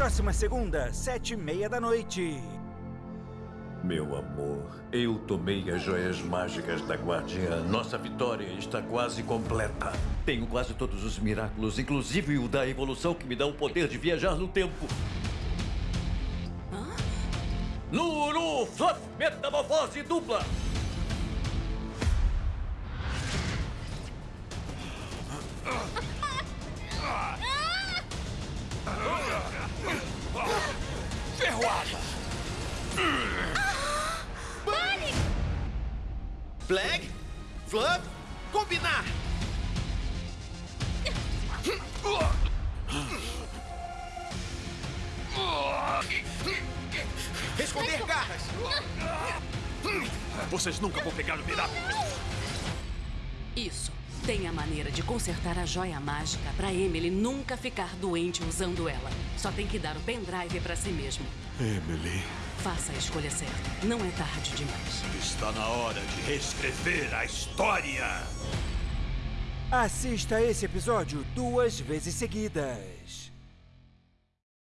Próxima segunda, sete e meia da noite. Meu amor, eu tomei as joias mágicas da Guardiã. Nossa vitória está quase completa. Tenho quase todos os miraculos, inclusive o da evolução que me dá o poder de viajar no tempo. Lulu Fluff Metamorfose Dupla! Flag? Fluff? Combinar! Esconder garras! Vocês nunca vão pegar o Miraculous! Isso. Tem a maneira de consertar a joia mágica pra Emily nunca ficar doente usando ela. Só tem que dar o pendrive pra si mesmo. Emily, Faça a escolha certa. Não é tarde demais. está na hora de reescrever a história! Assista esse episódio duas vezes seguidas.